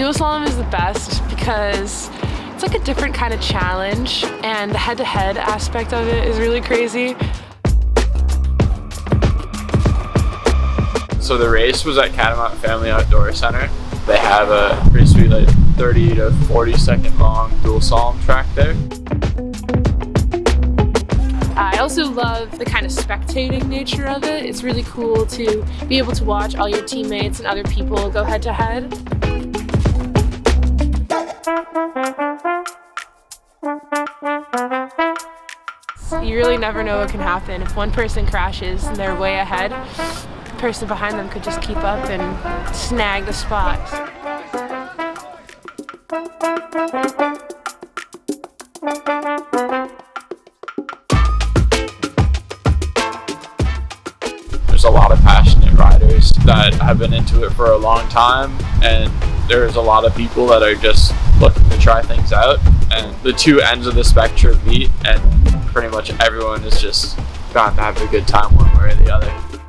Dual slalom is the best because it's like a different kind of challenge and the head-to-head -head aspect of it is really crazy. So the race was at Catamount Family Outdoor Center. They have a pretty sweet like 30 to 40 second long dual slalom track there. I also love the kind of spectating nature of it. It's really cool to be able to watch all your teammates and other people go head to head. You really never know what can happen. If one person crashes and they're way ahead, person behind them could just keep up and snag the spot. There's a lot of passionate riders that have been into it for a long time and there's a lot of people that are just looking to try things out and the two ends of the spectrum meet and pretty much everyone is just gotten to have a good time one way or the other.